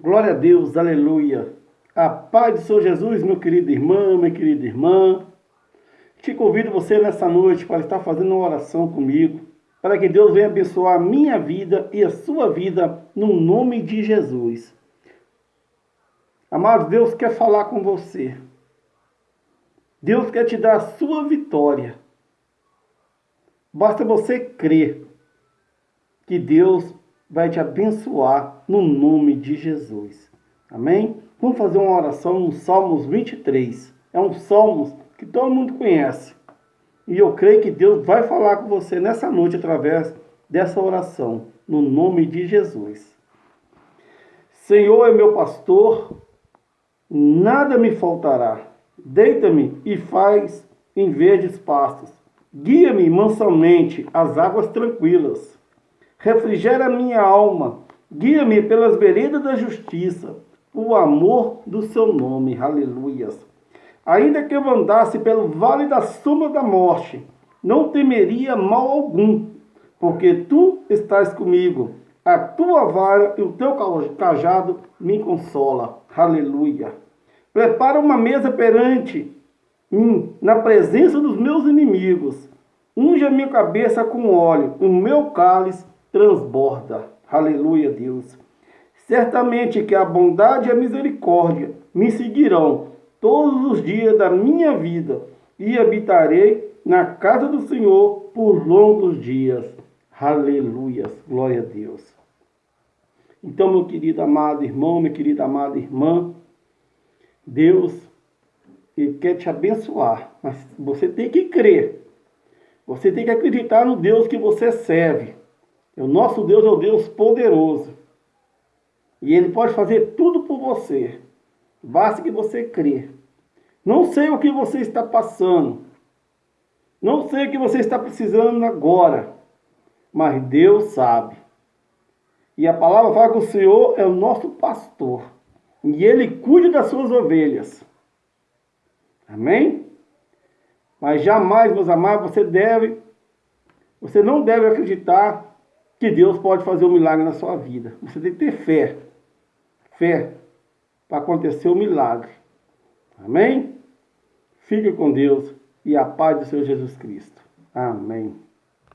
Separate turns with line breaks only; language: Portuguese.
Glória a Deus, aleluia. A paz do Senhor Jesus, meu querido irmão, minha querida irmã. Te convido você nessa noite para estar fazendo uma oração comigo, para que Deus venha abençoar a minha vida e a sua vida no nome de Jesus. Amado, Deus quer falar com você. Deus quer te dar a sua vitória. Basta você crer que Deus vai te abençoar no nome de Jesus. Amém? Vamos fazer uma oração no Salmos 23. É um Salmos que todo mundo conhece. E eu creio que Deus vai falar com você nessa noite através dessa oração, no nome de Jesus. Senhor é meu pastor, nada me faltará. Deita-me e faz em verdes pastos. Guia-me mansamente às águas tranquilas refrigera minha alma, guia-me pelas veredas da justiça, o amor do seu nome, aleluias. Ainda que eu andasse pelo vale da sombra da morte, não temeria mal algum, porque tu estás comigo, a tua vara e o teu cajado me consola, aleluia. Prepara uma mesa perante mim, na presença dos meus inimigos, unge a minha cabeça com óleo, o meu cálice transborda. Aleluia, Deus. Certamente que a bondade e a misericórdia me seguirão todos os dias da minha vida e habitarei na casa do Senhor por longos dias. Aleluia. Glória a Deus. Então, meu querido amado irmão, minha querida amada irmã, Deus ele quer te abençoar, mas você tem que crer. Você tem que acreditar no Deus que você serve. O nosso Deus é o Deus poderoso. E Ele pode fazer tudo por você. Basta que você crê. Não sei o que você está passando. Não sei o que você está precisando agora. Mas Deus sabe. E a palavra fala que o Senhor é o nosso pastor. E Ele cuida das suas ovelhas. Amém? Mas jamais, meus amados, você deve, você não deve acreditar que Deus pode fazer um milagre na sua vida. Você tem que ter fé. Fé para acontecer o um milagre. Amém? Fique com Deus e a paz do Senhor Jesus Cristo. Amém.